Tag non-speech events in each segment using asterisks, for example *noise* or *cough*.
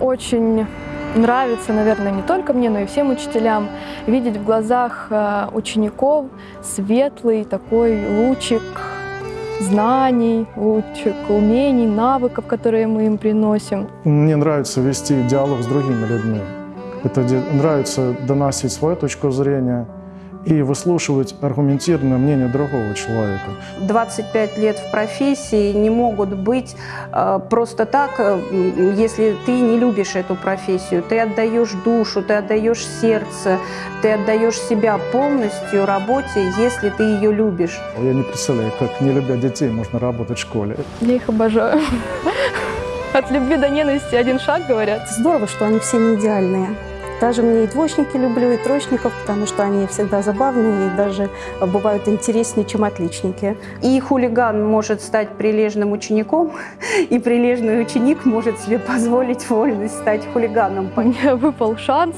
Очень нравится, наверное, не только мне, но и всем учителям видеть в глазах э, учеников светлый такой лучик знаний, лучик умений, навыков, которые мы им приносим. Мне нравится вести диалог с другими людьми. Это нравится доносить свою точку зрения, и выслушивать аргументированное мнение другого человека. 25 лет в профессии не могут быть э, просто так, э, если ты не любишь эту профессию. Ты отдаешь душу, ты отдаешь сердце, ты отдаешь себя полностью работе, если ты ее любишь. Я не представляю, как не любя детей можно работать в школе. Я их обожаю. *laughs* От любви до ненависти один шаг, говорят. Здорово, что они все не идеальные. Даже мне и двоечники люблю, и троечников, потому что они всегда забавные и даже бывают интереснее, чем отличники. И хулиган может стать прилежным учеником, *laughs* и прилежный ученик может себе позволить вольность стать хулиганом. Мне выпал шанс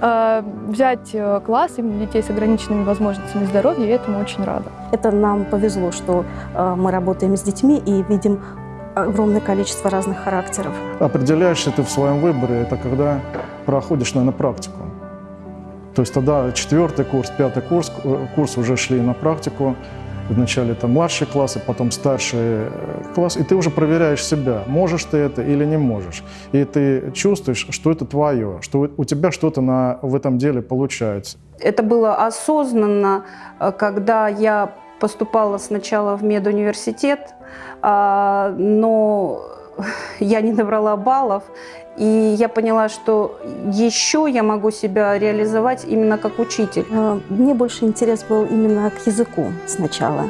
э, взять класс именно детей с ограниченными возможностями здоровья, и этому очень рада. Это нам повезло, что э, мы работаем с детьми и видим огромное количество разных характеров. Определяешься ты в своем выборе, это когда проходишь, наверное, практику. То есть тогда четвертый курс, пятый курс, э, курс уже шли на практику. Вначале это младшие классы, потом старший э, класс, и ты уже проверяешь себя, можешь ты это или не можешь. И ты чувствуешь, что это твое, что у тебя что-то на, в этом деле получается. Это было осознанно, э, когда я поступала сначала в медуниверситет, а, но *laughs* я не набрала баллов, и я поняла, что еще я могу себя реализовать именно как учитель. А, мне больше интерес был именно к языку сначала,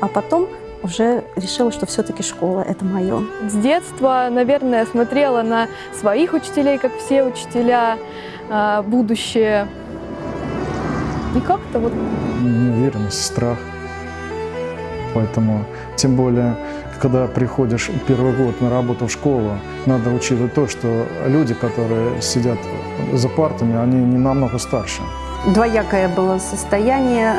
а потом уже решила, что все-таки школа – это мое. С детства, наверное, смотрела на своих учителей, как все учителя, а, будущее. И как-то вот... Неуверенность, страх. Поэтому, тем более, когда приходишь первый год на работу в школу, надо учитывать то, что люди, которые сидят за партами, они не намного старше. Двоякое было состояние,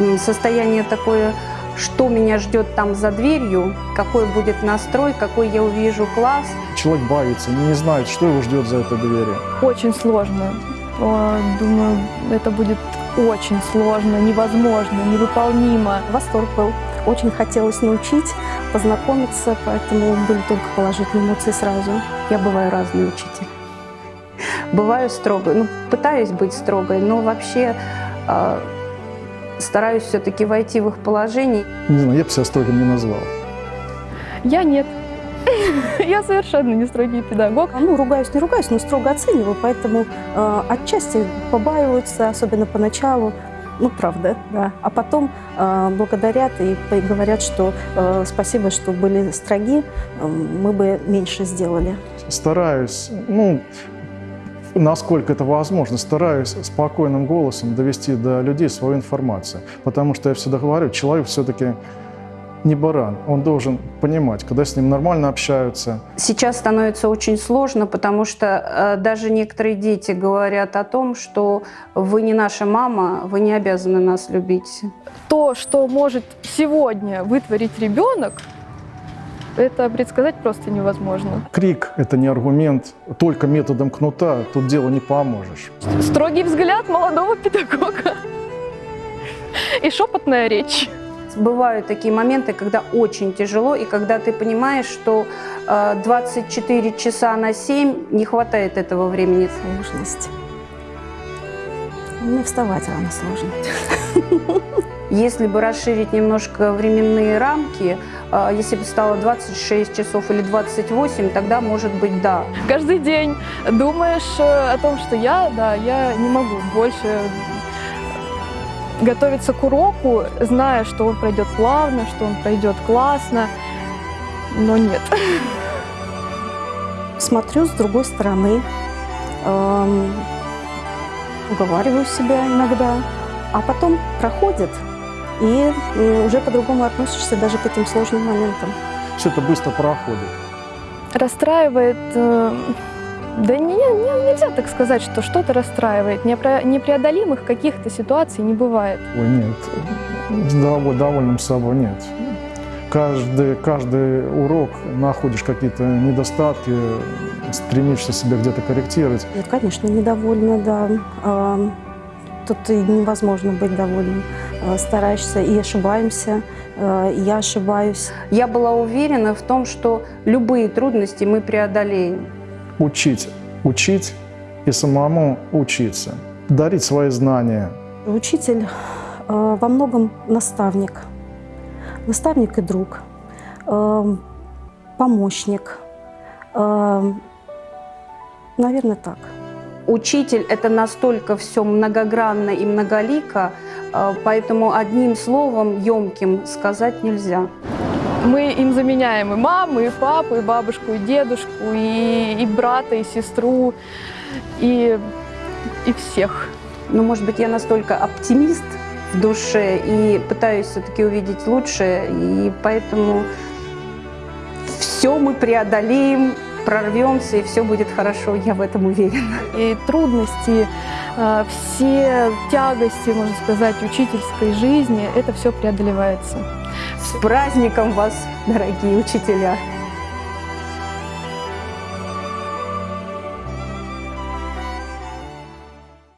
э, состояние такое, что меня ждет там за дверью, какой будет настрой, какой я увижу класс. Человек боится, не знает, что его ждет за этой дверью. Очень сложно. Думаю, это будет очень сложно, невозможно, невыполнимо. Восторг был. Очень хотелось научить, познакомиться, поэтому были только положительные эмоции сразу. Я бываю разный учитель. Бываю строгой, ну, пытаюсь быть строгой, но вообще э, стараюсь все-таки войти в их положение. Не знаю, я бы себя строгим не назвал. Я нет. Я совершенно не строгий педагог. Ну, ругаюсь, не ругаюсь, но строго оцениваю, поэтому э, отчасти побаиваются, особенно поначалу. Ну, правда, да. А потом э, благодарят и говорят, что э, спасибо, что были строги, э, мы бы меньше сделали. Стараюсь, ну, насколько это возможно, стараюсь спокойным голосом довести до людей свою информацию. Потому что я всегда говорю, человек все-таки не баран. Он должен понимать, когда с ним нормально общаются. Сейчас становится очень сложно, потому что э, даже некоторые дети говорят о том, что вы не наша мама, вы не обязаны нас любить. То, что может сегодня вытворить ребенок, это предсказать просто невозможно. Крик – это не аргумент. Только методом кнута тут дело не поможешь. Строгий взгляд молодого педагога *laughs* и шепотная речь. Бывают такие моменты, когда очень тяжело, и когда ты понимаешь, что 24 э, часа на 7 не хватает этого времени. Сложность. Мне вставать рано сложно. *laughs* Если бы расширить немножко временные рамки, э, если бы стало 26 часов или 28, тогда может быть да. Каждый день думаешь э, о том, что я, да, я не могу больше готовиться к уроку, зная, что он пройдет плавно, что он пройдет классно, но нет. *laughs* Смотрю с другой стороны, эм, уговариваю себя иногда, а потом проходит, и уже по-другому относишься даже к этим сложным моментам. Это быстро проходит. Расстраивает... Э да не, не, нельзя так сказать, что что-то расстраивает. Непреодолимых каких-то ситуаций не бывает. Ой, нет, довольным собой нет. каждый, каждый урок находишь какие-то недостатки, стремишься себя где-то корректировать. Нет, конечно, недовольна, да. А, Тут и невозможно быть довольным. А, Стараешься и ошибаемся, а, и я ошибаюсь. Я была уверена в том, что любые трудности мы преодолеем. Учить, учить и самому учиться. Дарить свои знания. Учитель а, во многом наставник. Наставник и друг. а, Помощник. Наверное, так. Учитель – это настолько все многогранно и многолико, э, поэтому одним словом емким сказать нельзя. Мы им заменяем и маму, и папу, и бабушку, и дедушку, и, и брата, и сестру, и, и всех. Но, может быть, я настолько оптимист в душе и пытаюсь все-таки увидеть лучшее, и поэтому все мы преодолеем, прорвемся, и все будет хорошо, я в этом уверена. И трудности, э, все тягости, можно сказать, учительской жизни, это все преодолевается. С праздником вас, дорогие учителя!